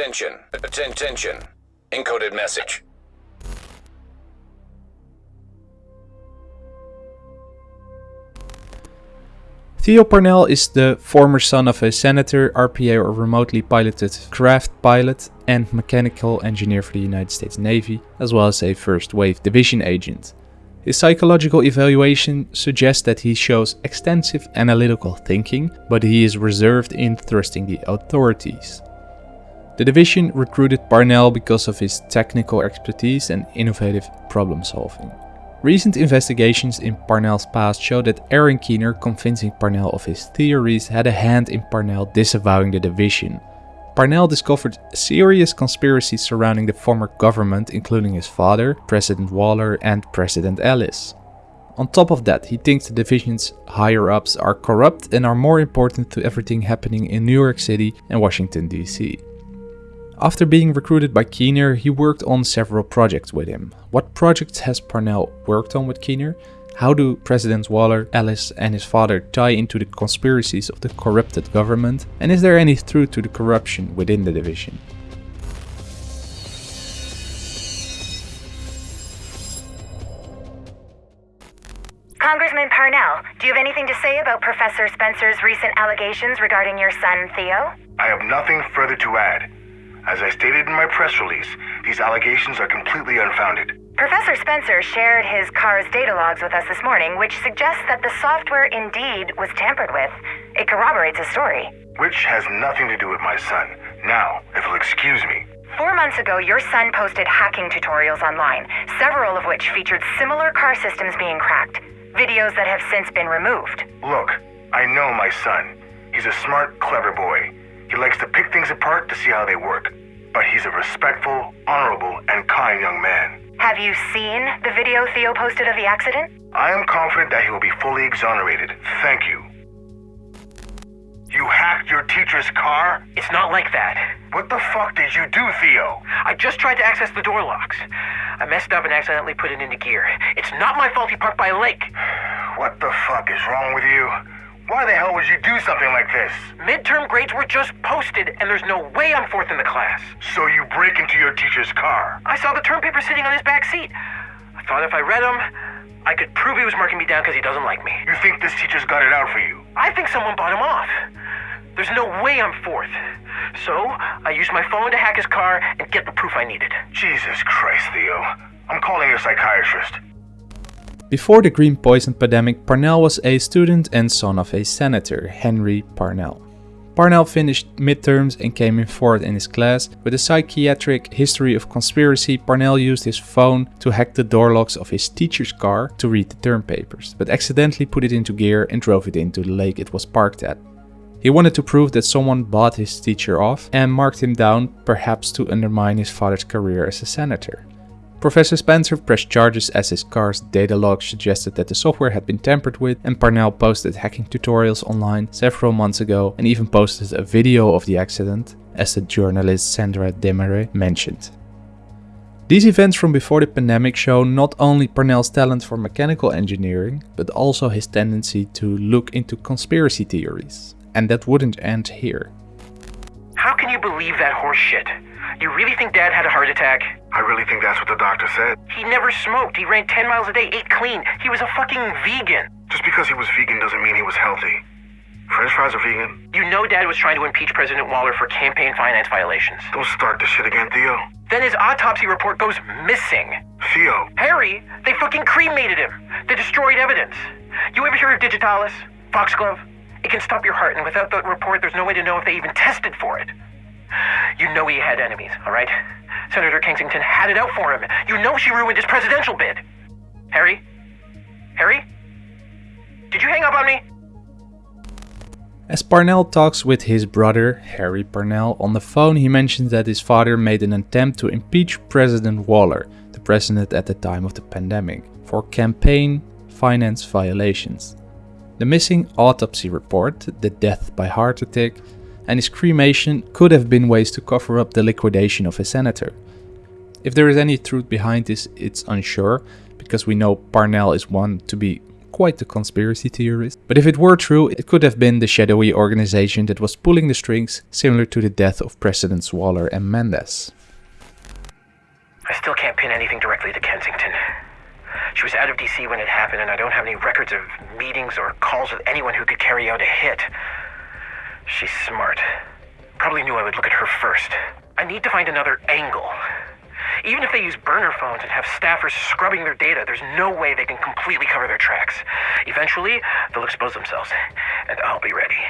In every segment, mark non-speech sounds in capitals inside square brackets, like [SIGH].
Attention. Attention. Encoded message. Theo Parnell is the former son of a senator, RPA or remotely piloted craft pilot, and mechanical engineer for the United States Navy, as well as a first wave division agent. His psychological evaluation suggests that he shows extensive analytical thinking, but he is reserved in thrusting the authorities. The division recruited Parnell because of his technical expertise and innovative problem solving. Recent investigations in Parnell's past show that Aaron Keener convincing Parnell of his theories had a hand in Parnell disavowing the division. Parnell discovered serious conspiracies surrounding the former government including his father, President Waller and President Ellis. On top of that, he thinks the division's higher-ups are corrupt and are more important to everything happening in New York City and Washington DC. After being recruited by Keener, he worked on several projects with him. What projects has Parnell worked on with Keener? How do Presidents Waller, Ellis and his father tie into the conspiracies of the corrupted government? And is there any truth to the corruption within the division? Congressman Parnell, do you have anything to say about Professor Spencer's recent allegations regarding your son, Theo? I have nothing further to add. As I stated in my press release, these allegations are completely unfounded. Professor Spencer shared his car's data logs with us this morning, which suggests that the software indeed was tampered with. It corroborates his story. Which has nothing to do with my son. Now, if you'll excuse me. Four months ago, your son posted hacking tutorials online, several of which featured similar car systems being cracked. Videos that have since been removed. Look, I know my son. He's a smart, clever boy. He likes to pick things apart to see how they work. But he's a respectful, honorable, and kind young man. Have you seen the video Theo posted of the accident? I am confident that he will be fully exonerated. Thank you. You hacked your teacher's car? It's not like that. What the fuck did you do, Theo? I just tried to access the door locks. I messed up and accidentally put it into gear. It's not my fault he parked by a lake. [SIGHS] What the fuck is wrong with you? Why the hell would you do something like this? Midterm grades were just posted, and there's no way I'm fourth in the class. So you break into your teacher's car? I saw the term paper sitting on his back seat. I thought if I read them, I could prove he was marking me down because he doesn't like me. You think this teacher's got it out for you? I think someone bought him off. There's no way I'm fourth. So, I used my phone to hack his car and get the proof I needed. Jesus Christ, Theo. I'm calling your psychiatrist. Before the green poison pandemic, Parnell was a student and son of a senator, Henry Parnell. Parnell finished midterms and came in fourth in his class. With a psychiatric history of conspiracy, Parnell used his phone to hack the door locks of his teacher's car to read the term papers, but accidentally put it into gear and drove it into the lake it was parked at. He wanted to prove that someone bought his teacher off and marked him down, perhaps to undermine his father's career as a senator. Professor Spencer pressed charges as his car's data log suggested that the software had been tampered with and Parnell posted hacking tutorials online several months ago and even posted a video of the accident, as the journalist Sandra Desmarais mentioned. These events from before the pandemic show not only Parnell's talent for mechanical engineering, but also his tendency to look into conspiracy theories. And that wouldn't end here. How can you believe that horse shit? You really think Dad had a heart attack? I really think that's what the doctor said. He never smoked. He ran 10 miles a day, ate clean. He was a fucking vegan. Just because he was vegan doesn't mean he was healthy. French fries are vegan. You know Dad was trying to impeach President Waller for campaign finance violations. Don't start this shit again, Theo. Then his autopsy report goes missing. Theo. Harry, they fucking cremated him. They destroyed evidence. You ever hear of Digitalis? Foxglove? It can stop your heart, and without that report, there's no way to know if they even tested for it. You know he had enemies, all right? Senator Kensington had it out for him. You know she ruined his presidential bid. Harry? Harry? Did you hang up on me? As Parnell talks with his brother, Harry Parnell, on the phone, he mentions that his father made an attempt to impeach President Waller, the president at the time of the pandemic, for campaign finance violations. The missing autopsy report, the death by heart attack, and his cremation could have been ways to cover up the liquidation of a senator. If there is any truth behind this, it's unsure, because we know Parnell is one to be quite the conspiracy theorist. But if it were true, it could have been the shadowy organization that was pulling the strings, similar to the death of Presidents Waller and Mendez. I still can't pin anything directly to Kensington. She was out of DC when it happened, and I don't have any records of meetings or calls with anyone who could carry out a hit. She's smart. Probably knew I would look at her first. I need to find another angle. Even if they use burner phones and have staffers scrubbing their data, there's no way they can completely cover their tracks. Eventually, they'll expose themselves, and I'll be ready.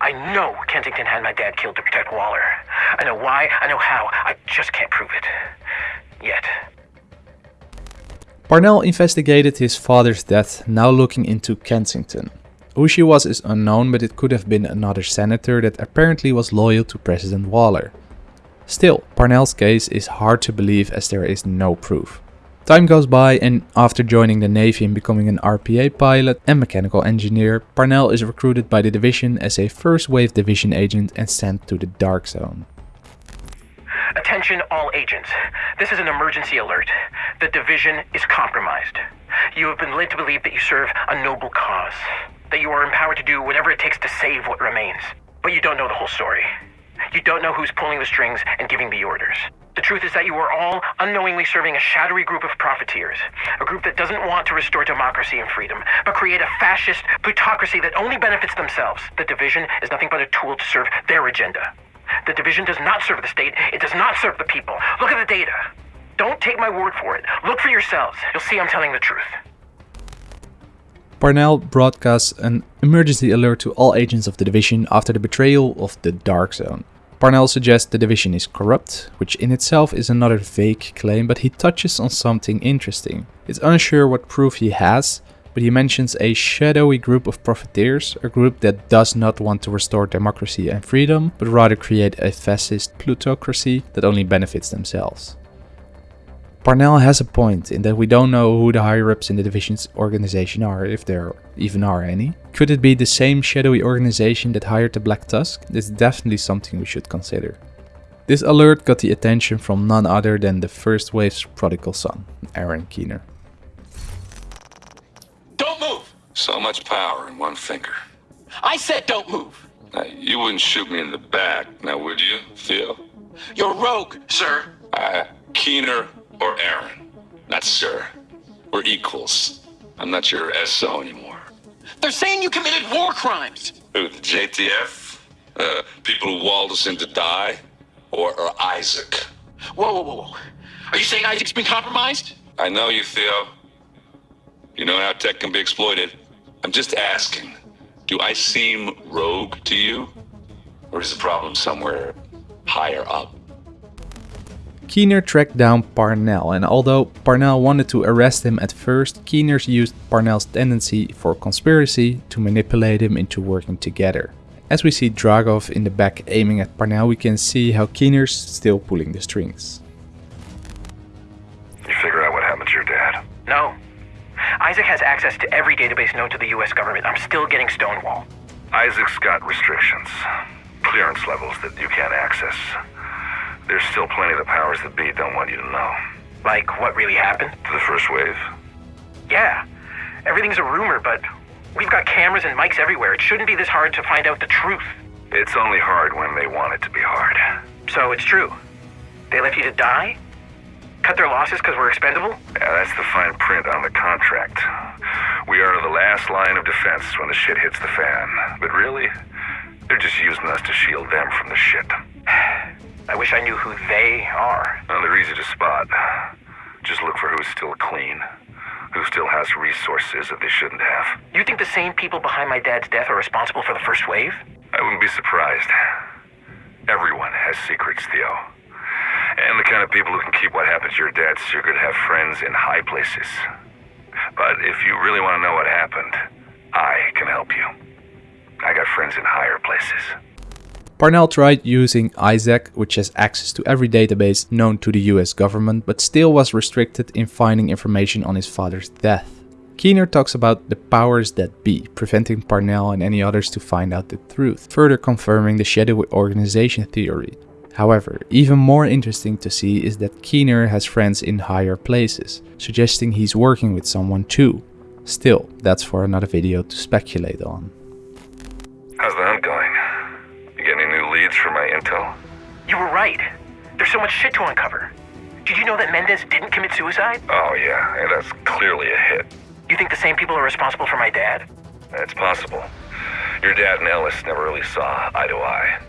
I know Kensington had my dad killed to protect Waller. I know why, I know how, I just can't prove it. Yet. Parnell investigated his father's death, now looking into Kensington. Who she was is unknown, but it could have been another senator that apparently was loyal to President Waller. Still, Parnell's case is hard to believe as there is no proof. Time goes by and after joining the Navy and becoming an RPA pilot and mechanical engineer, Parnell is recruited by the division as a first wave division agent and sent to the Dark Zone. Attention all agents. This is an emergency alert. The division is compromised. You have been led to believe that you serve a noble cause, that you are empowered to do whatever it takes to save what remains. But you don't know the whole story. You don't know who's pulling the strings and giving the orders. The truth is that you are all unknowingly serving a shadowy group of profiteers, a group that doesn't want to restore democracy and freedom, but create a fascist plutocracy that only benefits themselves. The division is nothing but a tool to serve their agenda. The division does not serve the state, it does not serve the people. Look at the data. Don't take my word for it. Look for yourselves. You'll see I'm telling the truth. Parnell broadcasts an emergency alert to all agents of the division after the betrayal of the Dark Zone. Parnell suggests the division is corrupt, which in itself is another vague claim, but he touches on something interesting. It's unsure what proof he has, but he mentions a shadowy group of profiteers, a group that does not want to restore democracy and freedom, but rather create a fascist plutocracy that only benefits themselves. Parnell has a point in that we don't know who the higher ups in the division's organization are, if there even are any. Could it be the same shadowy organization that hired the Black Tusk? This is definitely something we should consider. This alert got the attention from none other than the first wave's prodigal son, Aaron Keener. Don't move! So much power in one finger. I said don't move! Now, you wouldn't shoot me in the back, now would you, Theo? You're rogue, sir. I, Keener or Aaron. Not sir. We're equals. I'm not your SO anymore. They're saying you committed war crimes. Who, the JTF? Uh, people who walled us in to die? Or, or Isaac? Whoa, whoa, whoa, whoa. Are you saying Isaac's been compromised? I know you, Theo. You know how tech can be exploited. I'm just asking, do I seem rogue to you? Or is the problem somewhere higher up? Keener tracked down Parnell, and although Parnell wanted to arrest him at first, Keener used Parnell's tendency for conspiracy to manipulate him into working together. As we see Dragov in the back aiming at Parnell, we can see how Keener's still pulling the strings. You figure out what happened to your dad? No. Isaac has access to every database known to the US government. I'm still getting Stonewall. Isaac's got restrictions, clearance levels that you can't access. There's still plenty of the powers that be don't want you to know. Like, what really happened? To the first wave? Yeah. Everything's a rumor, but we've got cameras and mics everywhere. It shouldn't be this hard to find out the truth. It's only hard when they want it to be hard. So it's true. They left you to die? Cut their losses because we're expendable? Yeah, that's the fine print on the contract. We are the last line of defense when the shit hits the fan. But really, they're just using us to shield them from the shit. I wish I knew who they are. Well, they're easy to spot. Just look for who's still clean, who still has resources that they shouldn't have. You think the same people behind my dad's death are responsible for the first wave? I wouldn't be surprised. Everyone has secrets, Theo. And the kind of people who can keep what happened to your dad secret have friends in high places. But if you really want to know what happened, I can help you. I got friends in higher places. Parnell tried using Isaac, which has access to every database known to the US government, but still was restricted in finding information on his father's death. Keener talks about the powers that be, preventing Parnell and any others to find out the truth, further confirming the shadowy organization theory. However, even more interesting to see is that Keener has friends in higher places, suggesting he's working with someone too. Still, that's for another video to speculate on. You were right. There's so much shit to uncover. Did you know that Mendez didn't commit suicide? Oh, yeah, yeah that's clearly a hit. You think the same people are responsible for my dad? It's possible. Your dad and Ellis never really saw eye to eye.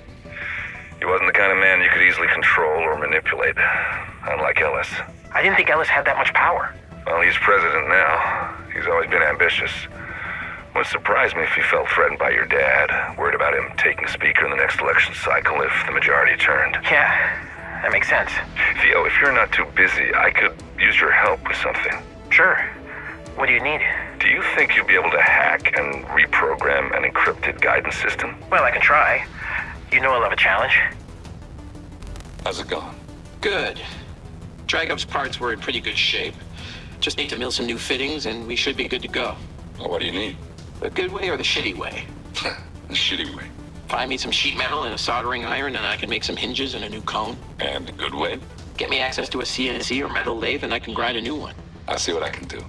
He wasn't the kind of man you could easily control or manipulate, unlike Ellis. I didn't think Ellis had that much power. Well, he's president now. He's always been ambitious. Wouldn't surprise me if he felt threatened by your dad, worried about him taking the speaker in the next election cycle if the majority turned. Yeah, that makes sense. Theo, if you're not too busy, I could use your help with something. Sure. What do you need? Do you think you'll be able to hack and reprogram an encrypted guidance system? Well, I can try. You know I love a challenge. How's it going? Good. Dragov's parts were in pretty good shape. Just need to mill some new fittings and we should be good to go. Well, what do you need? The good way or the shitty way? [LAUGHS] the shitty way. Find me some sheet metal and a soldering iron and I can make some hinges and a new cone. And the good way? Get me access to a CNC or metal lathe and I can grind a new one. I'll see what I can do.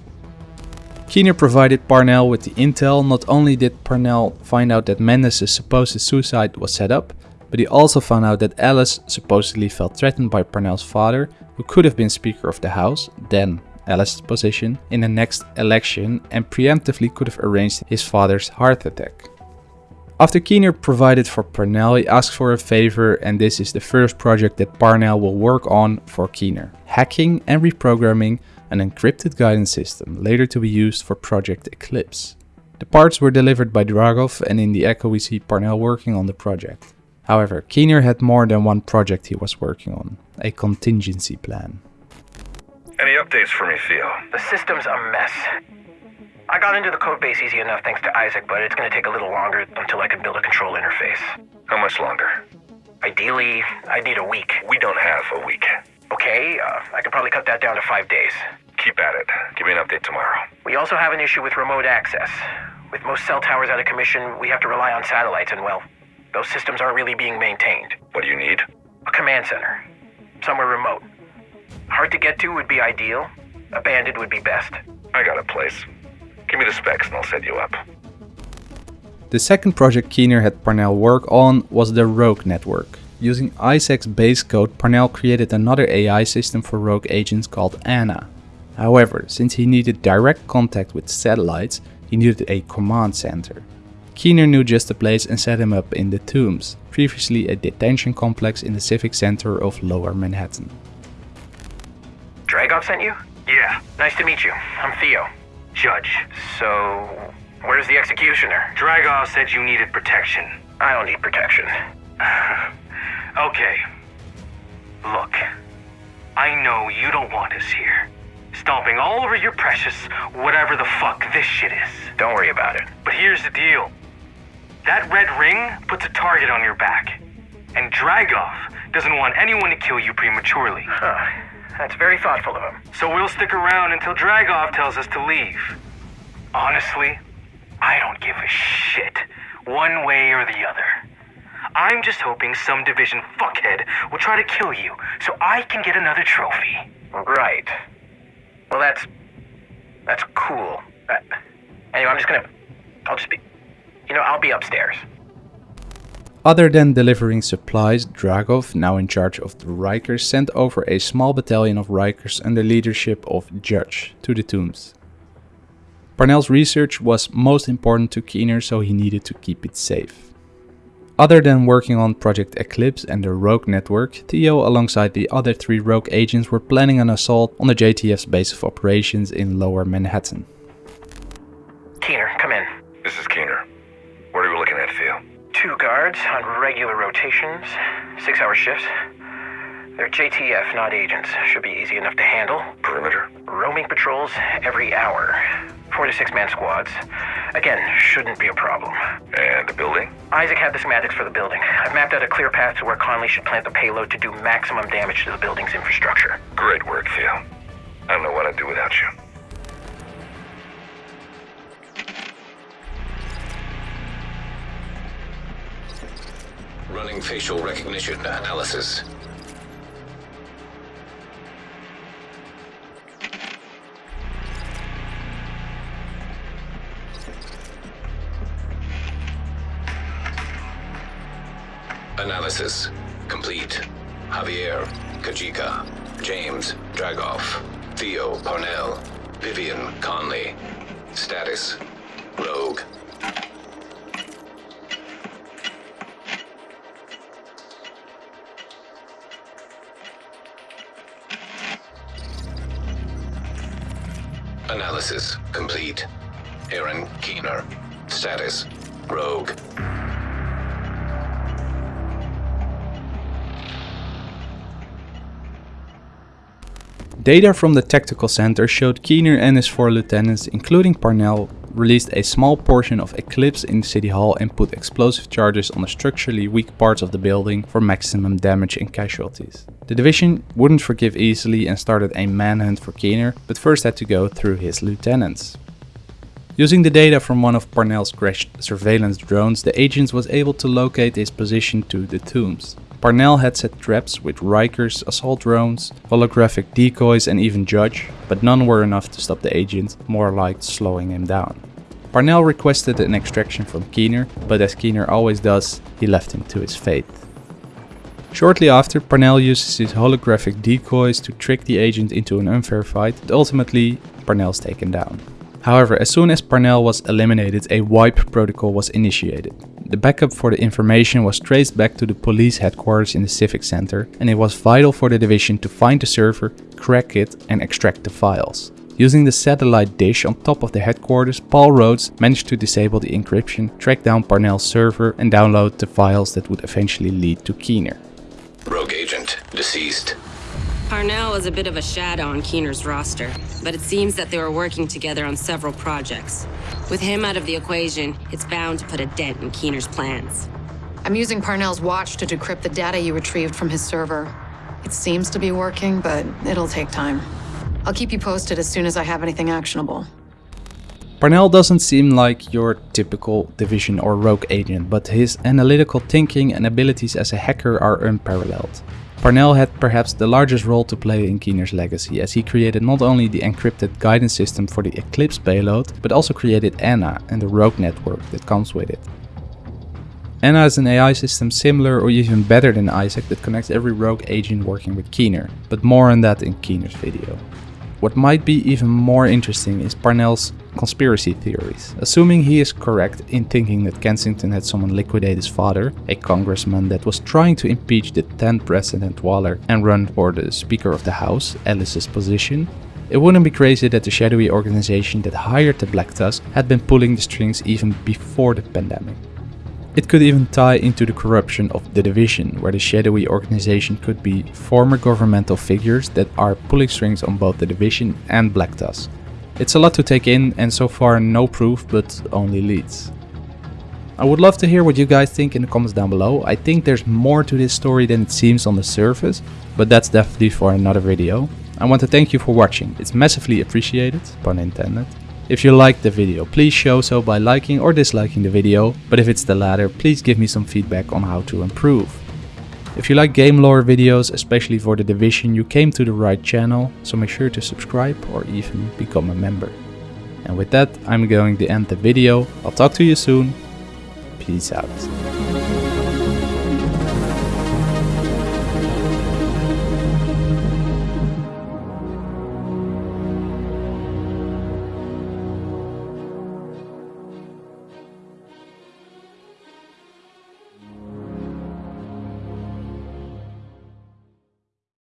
Keener provided Parnell with the intel. Not only did Parnell find out that Mendez's supposed suicide was set up, but he also found out that Ellis supposedly felt threatened by Parnell's father, who could have been Speaker of the House, then Ellis' position, in the next election and preemptively could have arranged his father's heart attack. After Keener provided for Parnell, he asked for a favor and this is the first project that Parnell will work on for Keener. Hacking and reprogramming an encrypted guidance system, later to be used for Project Eclipse. The parts were delivered by Dragov and in the echo we see Parnell working on the project. However, Keener had more than one project he was working on, a contingency plan. Any updates for me, Theo? The system's a mess. I got into the code base easy enough thanks to Isaac, but it's gonna take a little longer until I can build a control interface. How much longer? Ideally, I need a week. We don't have a week. Okay, uh, I could probably cut that down to five days. Keep at it. Give me an update tomorrow. We also have an issue with remote access. With most cell towers out of commission, we have to rely on satellites, and well, those systems aren't really being maintained. What do you need? A command center. Somewhere remote. Hard to get to would be ideal. Abandoned would be best. I got a place. Give me the specs and I'll set you up. The second project Keener had Parnell work on was the Rogue network. Using Isaac's base code, Parnell created another AI system for rogue agents called Anna. However, since he needed direct contact with satellites, he needed a command center. Keener knew just the place and set him up in the Tombs, previously a detention complex in the civic center of Lower Manhattan. Sent you? Yeah, Nice to meet you. I'm Theo. Judge. So, where's the executioner? Dragov said you needed protection. I don't need protection. [SIGHS] Okay. Look, I know you don't want us here. Stomping all over your precious, whatever the fuck this shit is. Don't worry about it. But here's the deal. That red ring puts a target on your back. And Dragov doesn't want anyone to kill you prematurely. Huh. That's very thoughtful of him. So we'll stick around until Dragov tells us to leave. Honestly, I don't give a shit, one way or the other. I'm just hoping some division fuckhead will try to kill you so I can get another trophy. Right. Well, that's that's cool. Uh, anyway, I'm just gonna. I'll just be. You know, I'll be upstairs. Other than delivering supplies, Dragov, now in charge of the Rikers, sent over a small battalion of Rikers under the leadership of Judge to the tombs. Parnell's research was most important to Keener, so he needed to keep it safe. Other than working on Project Eclipse and the Rogue network, Theo alongside the other three Rogue agents were planning an assault on the JTF's base of operations in Lower Manhattan. Guards on regular rotations, six hour shifts. They're JTF, not agents. Should be easy enough to handle. Perimeter? Roaming patrols every hour. Four to six man squads. Again, shouldn't be a problem. And the building? Isaac had the schematics for the building. I've mapped out a clear path to where Conley should plant the payload to do maximum damage to the building's infrastructure. Great work, Theo. I don't know what I'd do without you. Running facial recognition analysis. Analysis complete. Javier, Kajika, James, Dragov, Theo Parnell, Vivian Conley. Status, rogue. Analysis complete. Aaron Keener. Status, Rogue. Data from the tactical center showed Keener and his four lieutenants, including Parnell, released a small portion of Eclipse in City Hall and put explosive charges on the structurally weak parts of the building for maximum damage and casualties. The division wouldn't forgive easily and started a manhunt for Keener, but first had to go through his lieutenants. Using the data from one of Parnell's crashed surveillance drones, the agents was able to locate his position to the tombs. Parnell had set traps with Riker's assault drones, holographic decoys and even Judge, but none were enough to stop the agent, more like slowing him down. Parnell requested an extraction from Keener, but as Keener always does, he left him to his fate. Shortly after, Parnell uses his holographic decoys to trick the agent into an unfair fight, but ultimately Parnell's taken down. However, as soon as Parnell was eliminated, a wipe protocol was initiated. The backup for the information was traced back to the police headquarters in the Civic Center, and it was vital for the division to find the server, crack it, and extract the files. Using the satellite dish on top of the headquarters, Paul Rhodes managed to disable the encryption, track down Parnell's server, and download the files that would eventually lead to Keener. Rogue agent, deceased. Parnell was a bit of a shadow on Keener's roster, but it seems that they were working together on several projects. With him out of the equation, it's bound to put a dent in Keener's plans. I'm using Parnell's watch to decrypt the data you retrieved from his server. It seems to be working, but it'll take time. I'll keep you posted as soon as I have anything actionable. Parnell doesn't seem like your typical Division or Rogue agent, but his analytical thinking and abilities as a hacker are unparalleled. Parnell had perhaps the largest role to play in Keener's legacy, as he created not only the encrypted guidance system for the Eclipse payload, but also created Anna and the Rogue network that comes with it. Anna is an AI system similar or even better than Isaac that connects every Rogue agent working with Keener, but more on that in Keener's video. What might be even more interesting is Parnell's conspiracy theories. Assuming he is correct in thinking that Kensington had someone liquidate his father, a congressman that was trying to impeach the 10th President Waller and run for the Speaker of the House, Ellis's position, it wouldn't be crazy that the shadowy organization that hired the Black Tusk had been pulling the strings even before the pandemic. It could even tie into the corruption of the division, where the shadowy organization could be former governmental figures that are pulling strings on both the division and Black Tusk. It's a lot to take in and so far no proof but only leads. I would love to hear what you guys think in the comments down below. I think there's more to this story than it seems on the surface, but that's definitely for another video. I want to thank you for watching, it's massively appreciated, pun intended. If you liked the video, please show so by liking or disliking the video, but if it's the latter, please give me some feedback on how to improve. If you like game lore videos, especially for the Division, you came to the right channel, so make sure to subscribe or even become a member. And with that, I'm going to end the video. I'll talk to you soon. Peace out.